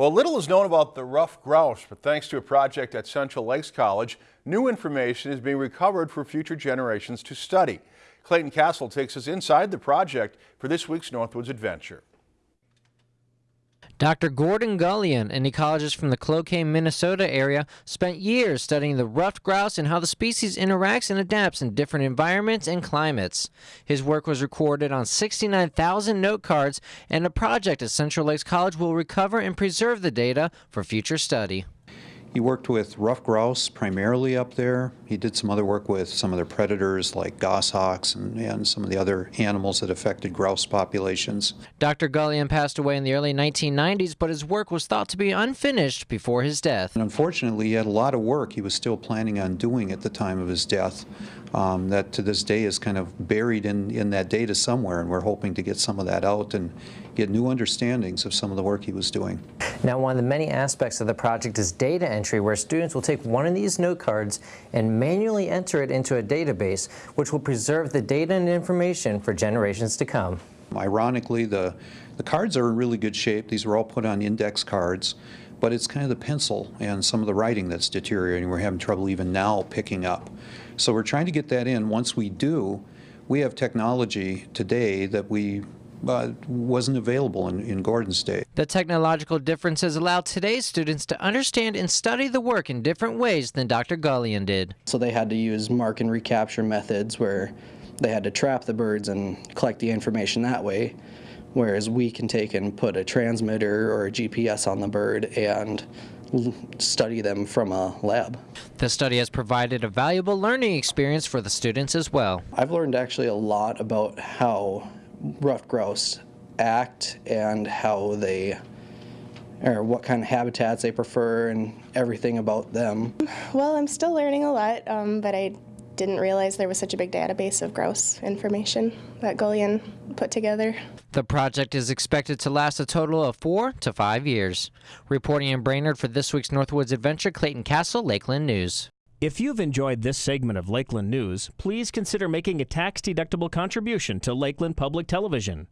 Well, little is known about the ruffed grouse, but thanks to a project at Central Lakes College, new information is being recovered for future generations to study. Clayton Castle takes us inside the project for this week's Northwoods Adventure. Dr. Gordon Gullion, an ecologist from the Cloquet, Minnesota area, spent years studying the ruffed grouse and how the species interacts and adapts in different environments and climates. His work was recorded on 69,000 note cards, and a project at Central Lakes College will recover and preserve the data for future study. He worked with ruffed grouse primarily up there. He did some other work with some of the predators like goshawks and, and some of the other animals that affected grouse populations. Dr. Gullion passed away in the early 1990s, but his work was thought to be unfinished before his death. And unfortunately, he had a lot of work he was still planning on doing at the time of his death um, that to this day is kind of buried in, in that data somewhere, and we're hoping to get some of that out and get new understandings of some of the work he was doing. Now, one of the many aspects of the project is data entry, where students will take one of these note cards and manually enter it into a database, which will preserve the data and information for generations to come. Ironically, the, the cards are in really good shape. These were all put on index cards, but it's kind of the pencil and some of the writing that's deteriorating. We're having trouble even now picking up. So we're trying to get that in. Once we do, we have technology today that we uh, wasn't available in, in Gordon's day. The technological differences allow today's students to understand and study the work in different ways than Dr. Gullion did. So they had to use mark and recapture methods where they had to trap the birds and collect the information that way, whereas we can take and put a transmitter or a GPS on the bird and study them from a lab. The study has provided a valuable learning experience for the students as well. I've learned actually a lot about how ruffed grouse act and how they or what kind of habitats they prefer and everything about them. Well, I'm still learning a lot, um, but I didn't realize there was such a big database of grouse information that Gullion put together. The project is expected to last a total of four to five years. Reporting in Brainerd for this week's Northwoods Adventure, Clayton Castle, Lakeland News. If you've enjoyed this segment of Lakeland News, please consider making a tax-deductible contribution to Lakeland Public Television.